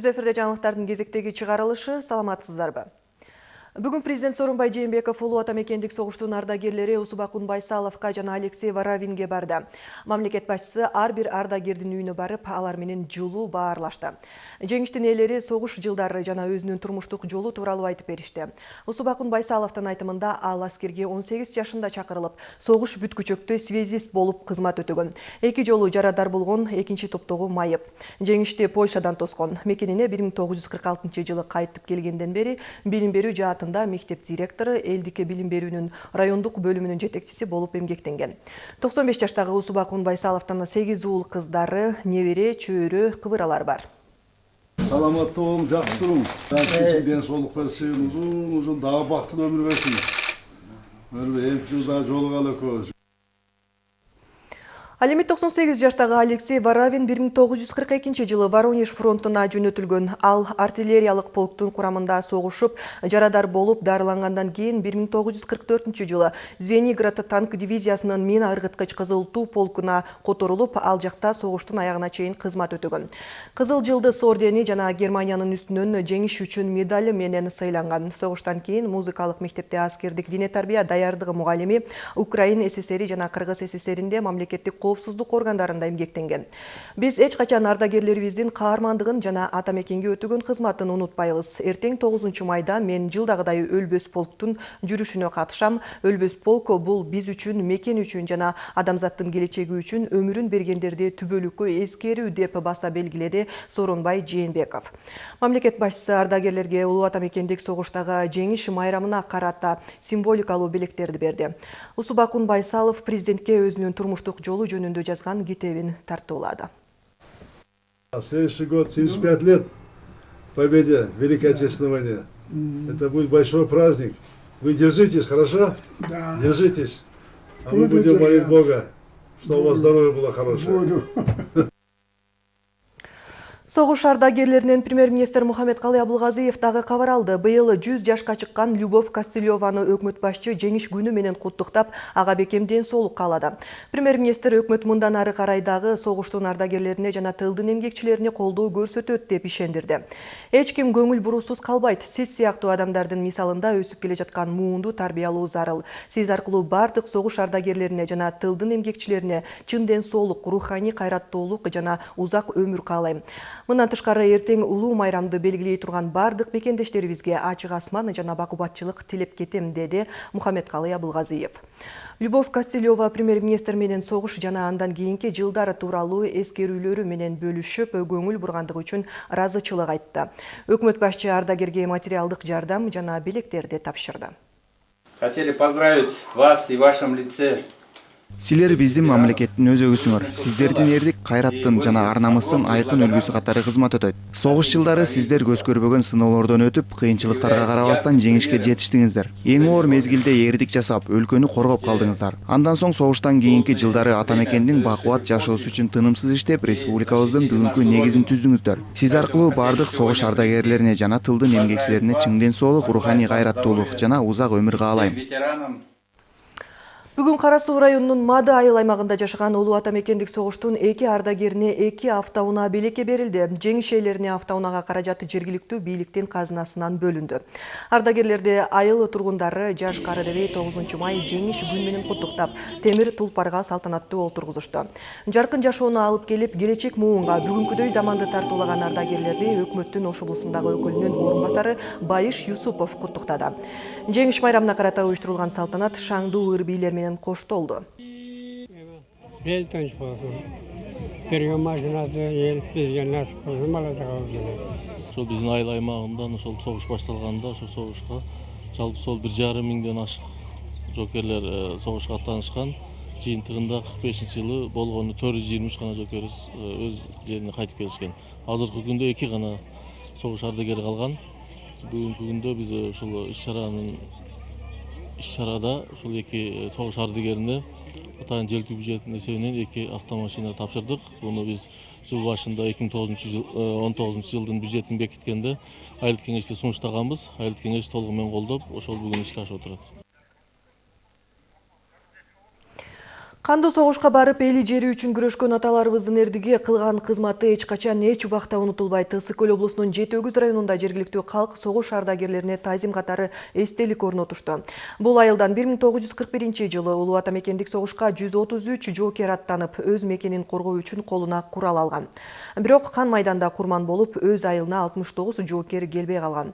түз эфирде жаңылыктардын кезектеги чыгарылышы саламатсыздарбы бүгүн президент сооронбай жээнбеков улуу ата мекендик согуштун ардагерлери усубакун байсаловко жана алексей воровинге барды. Мамлекет башчысы ар бир ардагердин үйүнө барып алар менен жылуу баарлашты. Жеңиштин ээлери согуш жылдары жана өзүнүн турмуштук жолу тууралуу айтып беришти усубакун байсаловдун айтымында ал аскерге он сегиз жашында чакырылып согуш бүткүчөктө связист болуп кызмат өтөгөн. Эки жолу жарадар болгон экинчи топтогу майып. Жеңишти польшадан тоскон. Мекенине бир миң тогуз жүз кырк алтынчы жылы кайтып келгенден бери билим берүү жаат мектеп директору элдикке билим берүүнүн райондук бөлүмүнүн жетекчиси болуп эмгектенген. Токсон беш жаштагы усубакун байсаловдун сегиз уул кыздары небере чөйрө кыбыралар бар. Саламатта болуң жакшы туруң ден соолук берсин узун узун дагы бактылуу өмүр берсин. Эки жыл дагы жолугалы экөөбүз ал эми токсон сегиз жаштагы алексей кырк экинчи жылы воронеж фронтуна жөнөтүлгөн ал артиллериялык полктун курамында согушуп жарадар тогуз жүз кырк төртүнчү жылы звениград танк дивизиясынын мина ыргыткыч кызыл туу полкуна которулуп ал жакта согуштун аягына чейин кызмат өтөгөн кызыл жылдыз ордени жана германиянын үстүнөн жеңиш үчүн медали менен сыйланган согуштан кийин мектепте аскердик дене тарбия даярдыгы мугалими украин ссри жана кыргыз ссринде мамлекеттик коопсуздук органдарында эмгектенген биз эч качан ардагерлерибиздин каармандыгын жана ата мекенге өтөгөн кызматын унутпайбыз эртең тогузунчу майда мен жылдагыдай өлбөс полктун жүрүшүнө катышам өлбөс полк бул биз үчүн мекен үчүн жана адамзаттын келечеги үчүн өмүрүн бергендерди түбөлүккө эскерүү деп баса белгиледи сооронбай жээнбеков. Мамлекет башчысы ардагерлерге улуу ата мекендик согуштагы жеңиш майрамына карата символикалуу белектерди берди. Усубакун байсалов президентке өзүнүн турмуштук жолу жөнүндө жазган китебин тартуулады следующий год 75 лет победе в Великой Отечественной войне. Это будет большой праздник. Вы держитесь, хорошо? Да. Держитесь. А мы будем молить. Бога, чтобы у вас здоровье было хорошее. Буду. Согуш ардагерлеринен премьер-министр Мухаммед Калый Абылгазиев дагы кабар алды. Быйыл 100 жашка чыккан Любовь Костылеваны өкмөт башчы жеңиш күнү менен куттуктап, ага бекем ден соолук каалады. Премьер-министр өкмөт мындан ары карай дагы согуштун ардагерлерине жана тылдын эмгекчилерине колдоо көрсөтөт деп ишендирди. Эч ким көңүл буруусуз калбайт. Сиз сыяктуу адамдардын мисалында өсүп келе жаткан муунду тарбиялоо зарыл. Сиз аркылуу бардык согуш ардагерлерине жана тылдын эмгекчилерине чын ден соолук, руханий кайраттуулук жана узак өмүр каалайм. Мындан тышкары эртең улуу майрамды белгилей турган бардык мекендештерибизге ачык асман жана бакубатчылык тилеп кетем, деди Мухаммед Калый Абылгазиев. Любовь Костылева премьер-министр менен согуш жана андан кийинки жылдары тууралуу эскерүүлөрү менен бөлүшүп, көңүл бургандыгы үчүн ыраазычылык айтты. Өкмөт башчы ардагерге материалдык жардам жана билектерди тапшырды. Хотели поздравить вас и в вашем лице силер биздин мамлекеттин өзөгүсүңөр сиздердин эрдик кайраттын жана ар намыстын айкын үлгүсү катары кызмат өтөт согуш жылдары сиздер көз көрбөгөн сыноолордон өтүп кыйынчылыктарга карабастан жеңишке жетиштиңиздер эң оор мезгилде эрдик жасап өлкөнү коргоп калдыңыздар андан соң согуштан кийинки жылдары ата мекендин бакубат жашоосу үчүн тынымсыз иштеп республикабыздын бүгүнкү негизин түздүңүздөр сиз аркылуу баардык согуш ардагерлерине жана тылдын эмгекчилерине чың ден соолук руханий кайраттуулук жана узак өмүр каалайм Кара Суу районунун Мады айыл аймагында жашаган улуу ата мекендик согуштун эки ардагерине эки автоунаа белекке берилди. Жеңиш ээлерине автоунаага каражаты жергиликтүү бийликтин казынасынан бөлүндү. Ардагерлерди айыл тургундары жаш Карадебей 9 май жеңиш күнү менен куттуктап, темир тулпарга салтанаттуу олтургузушту. Жаркын жашоону алып келип, келечек муунга бүгүнкүдөй заманды тартуулаган ардагерлерди өкмөттүн Ош облусундагы өкүлүнүн орун басары Байыш Юсупов куттуктады. Жеңиш майрамына карата уюштурулган салтанат шаңдуу ыр бийлер менен коштолду. ел тыныч болсун берген машинасы ел бизге насип кылсын бала чагабызга ошол биздин айыл аймагынан ошол согуш башталганда ошол согушка жалпы сол бир жарым миңден ашык жокерлер э, согушка аттанышкан жыйынтыгында кырк бешинчи жылы болгону төрт жүз жыйырма үч гана жокерибиз э, өз жерине кайтып келишкен. Азыркы күндө эки гана согуш ардагери калган. Бүгүнкү күндө биз э, ушул иш чаранын иш чарада ушул эки согуш ардагерине атайын желтүү бюджеттин эсебинен эки автомашина тапшырдык буну биз жыл башында эки миң тогузунчу жыл он тогузунчу жылдын бюджетин бекиткенде айылдык кеңешке сунуштаганбыз айылдык кеңеш толугу менен колдоп ошол бүгүн ишке ашып отурат Кандуу согушка барып эли жери үчүн күрөшкөн аталарыбыздын эрдиги кылган кызматы эч качан эч убакта унутулбайт. Ысык көл облусунун Жети Өгүз районунда жергиликтүү калк согуш ардагерлерине тазим катары эстелик орнотушту. Бул айылдан 1941 жылы улуу ата мекендик согушка 133 жоокер аттанып, өз мекенин коргоо үчүн колуна курал алган. Бирок кан майданда курман болуп, өз айылына 69 жоокер келбей калган.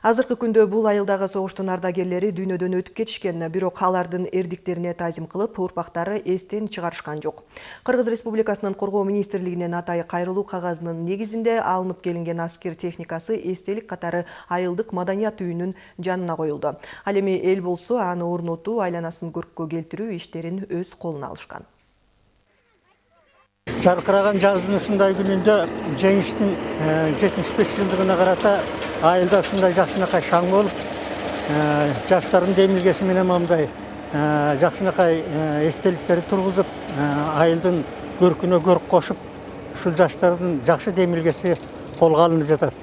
Азыркы күндө бул айылдагы согуштун ардагерлери дүйнөдөн өтүп кетишкен, бирок алардын эрдиктерине тазим кылып, урпактары эстен чыгарышкан жок. Кыргыз Республикасынын коргоо министрлигинен атайы кайрылуу кагазынын негизинде алынып келинген аскер техникасы эстелик катары айылдык маданият үйүнүн жанына коюлду. Ал эми эл болсо аны орнотуу, айланасын көрккө келтирүү иштерин өз колуна алышкан. жарқыраған жаздың ушундай күнүндө жеңиштин жетимиш беш жылдыгына карата айылда ушундай жакшынакай шаң болуп жаштардын демилгеси менен мындай жакшынакай эстеликтерди тургузуп айылдын көркүнө көрк кошуп ушул жаштардын жакшы демилгеси колго алынып жатат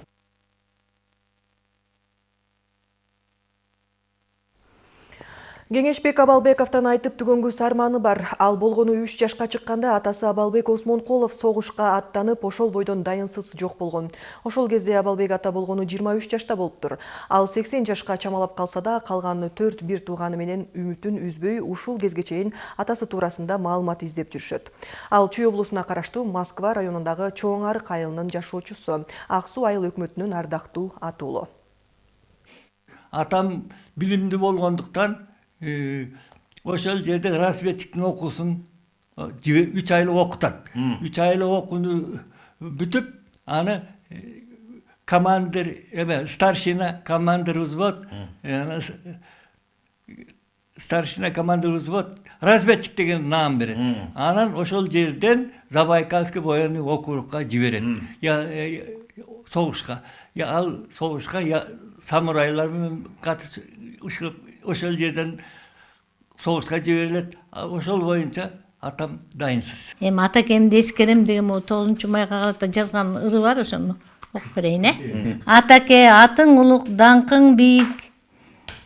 Кеңешбек Абалбековтан айтып түгөнгүс арманы бар. Ал болгону 3 жашка чыкканда атасы Абалбек Осмонкулов согушка аттанып, ошол бойдон дайынсыз жок болгон. Ошол кезде Абалбек ата болгону 23 жашта болуптур. Ал 80 жашка чамалап калса да, калган 4 бир тууганы менен үмүтүн үзбөй ушул кезге чейин атасы туурасында маалымат издеп жүрүшөт. Ал Чүй облусуна караштуу Москва районундагы Чоң Арык айылынын жашоочусу, Ак суу айыл өкмөтүнүн ардактуу атуулу. Атам билимдүү болгондуктан ошол жерде разведчиктин окуусун үч айлык окутат үч айлык окууну бүтүп аны командир эме старшина командир взвод старшина командир взвод разведчик деген наам берет анан ошол жерден забайкальский военный округка жиберет согушка ал согушка самурайлар менен катышып ошол жерден согушка жиберилет ошол боюнча атам дайынсыз. Эми атакемди эскерем деген могу тогузунчу майга карата жазган ыры бар ошону. Окуп берейин э? Атаке атың улук даңкың бийик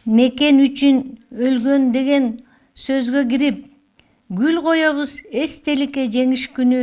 мекен үчүн өлгөн деген сөзгө кирип гүл коебуз эстеликке жеңиш күнү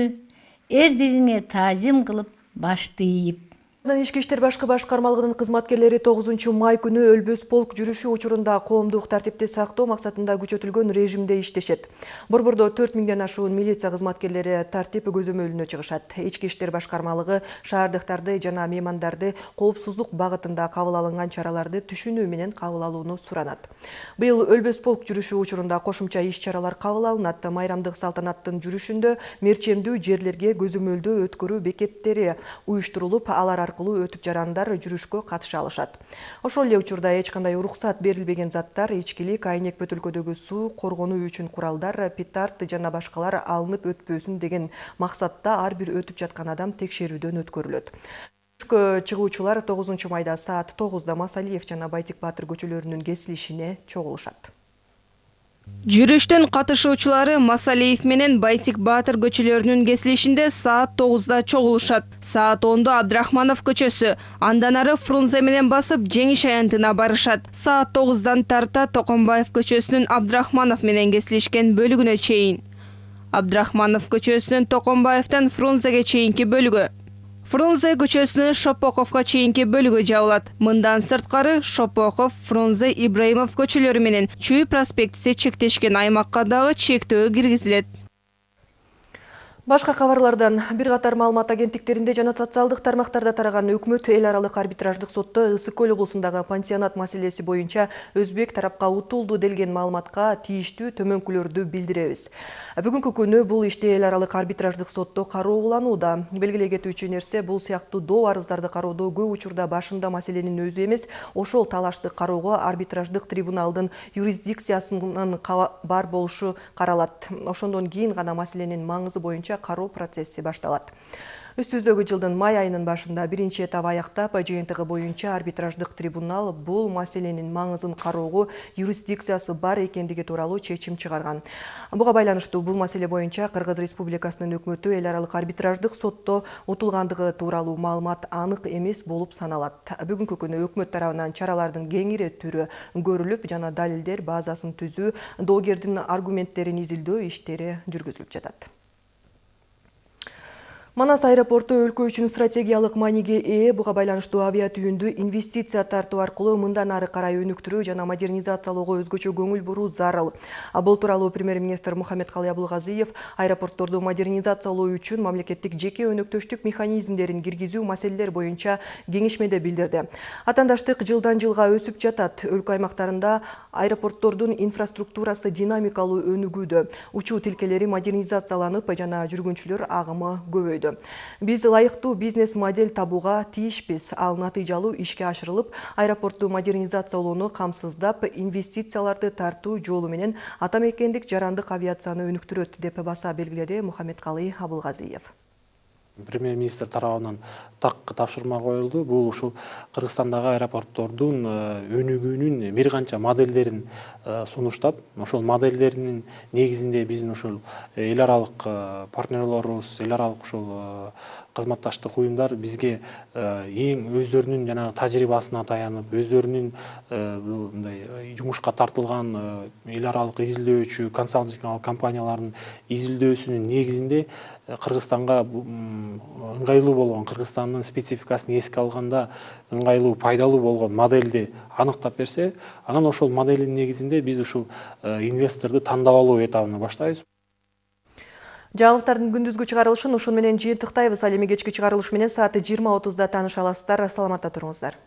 эрдигиңе таазим кылып башты ийип Ички иштер башкы башкармалыгынын кызматкерлери 9 май күнү өлбөс полк жүрүшү учурунда коомдук тартипти сактоо максатында күчөтүлгөн режимде иштешет. Борбордо 4 миңден ашуун милиция кызматкерлери тартип көзөмөлүнө чыгышат. Ички иштер башкармалыгы шаардыктарды жана меймандарды коопсуздук багытында кабыл алынган чараларды түшүнүү менен кабыл алууну суранат. Быйыл өлбөс полк жүрүшү учурунда кошумча иш-чаралар кабыл алынат. Майрамдык салтанаттын жүрүшүндө мерчемдүү жерлерге көзөмөлдөө өткөрүү бекеттери уюштурулуп, алар аркылуу өтүп жарандар жүрүшкө катыша алышат. Ошол эле учурда эч кандай уруксат берилбеген заттар, ичкилик, айнек бөтөлкөдөгү суу, коргонуу үчүн куралдар, петард жана башкалар алынып өтпөсүн деген максатта ар бир өтүп жаткан адам текшерүүдөн өткөрүлөт. Жүрүшкө чыгуучулар 9 майда саат 9да Масалиев жана Байтик Баатыр көчөлөрүнүн кесилишине чогулушат. Жүрүштүн катышуучулары Масалиев менен Байтик Баатыр көчөлөрүнүн кесилишинде саат 9да чогулушат. Саат 10да Абдрахманов көчөсү, андан ары Фрунзе менен басып жеңиш аянтына барышат. Саат 9дан тарта Токомбаев көчөсүнүн Абдрахманов менен кесилишкен бөлүгүнө чейин. Абдрахманов көчөсүнүн Токомбаевтан Фрунзеге чейинки бөлүгү Фрунзе көчөсүнүн Шопоковго чейинки бөлүгү жабылат. Мындан сырткары Шопоков, Фрунзе, Ибраимов көчөлөрү менен Чүй проспектиси чектешкен аймакка дагы чектөө киргизилет. Башка кабарлардан бир катар маалымат агенттиктеринде жана социалдык тармактарда тараган өкмөт эл аралык арбитраждык сотто Ысык көл облусундагы пансионат маселеси боюнча өзбек тарапка утулду делген маалыматка тийиштүү төмөнкүлөрдү билдиребиз. Бүгүнкү күнү бул иште эл аралык арбитраждык сотто кароо уланууда. Белгилей кетүүчү нерсе бул сыяктуу доо арыздарды кароодо көп учурда башында маселенин өзү эмес, ошол талашты кароого арбитраждык трибуналдын юрисдикциясынын бар болушу каралат. Ошондон кийин гана маселенин маңызы боюнча кароо процесси башталат. Үстүздөгү жылдын май айынын башында биринчи этап аяктап, жыйынтыгы боюнча арбитраждык трибунал бул маселенин маңызын кароого юрисдикциясы бар экендиги тууралуу чечим чыгарган. Буга байланыштуу бул маселе боюнча Кыргыз Республикасынын өкмөтү эл аралык арбитраждык сотто утулгандыгы тууралуу маалымат анык эмес болуп саналат. Бүгүнкү күнү өкмөт тарабынан чаралардын кеңири түрү көрүлүп, жана далилдер базасын түзүү, доогердин аргументтерин изилдөө иштери жүргүзүлүп жатат. Манас аэропорту өлкө үчүн стратегиялык мааниге ээ буга байланыштуу авиатүйүндү инвестиция тартуу аркылуу мындан ары карай өнүктүрүү жана модернизациялоого өзгөчө көңүл буруу зарыл. Бул тууралуу премьер-министр Мухаммедкалый Абылгазиев аэропортторду модернизациялоо үчүн мамлекеттик жеке өнөктөштүк механизмдерин киргизүү маселелер боюнча кеңешмеде билдирди. Атандаштык жылдан жылга өсүп жатат. Өлкө аймактарында аэропорттордун инфраструктурасы динамикалуу өнүгүүдө. Учуу тилкелери модернизацияланып жана жүргүнчүлөр агымы көбөйдү. Биз ылайыктуу бизнес модель табууга тийишпиз. Ал натыйжалуу ишке ашырылып, аэропортту модернизациялоону камсыздап, инвестицияларды тартуу жолу менен ата мекендик жарандык авиацияны өнүктүрөт деп баса белгиледи Мухаммедкалый Абылгазиев премьер министр тарабынан так тапшырма коюлду. Бул ушул кыргызстандагы аэропорттордун өнүгүүнүн бир канча модельдерин сунуштап ошол модельдердин негизинде биздин ушул эл аралык партнерлорубуз эл аралык ушул кызматташтык уюмдар бизге эң өздөрүнүн жанагы тажрыйбасына таянып өздөрүнүн мындай жумушка тартылган эл аралык изилдөөчү консалтинг компаниялардын изилдөөсүнүн негизинде кыргызстанга ыңгайлуу болгон кыргызстандын спецификасын эске алганда ыңгайлуу пайдалуу болгон модельди аныктап берсе анан ошол моделдин негизинде биз ушул инвесторду тандап алуу этабына баштайбыз. Жаңылыктардын күндүзгү чыгарылышын ушун менен жыйынтыктайбыз. Ал эми кечки чыгарылыш менен саат жыйырма отузда тааныша аласыздар саламатта туруңуздар.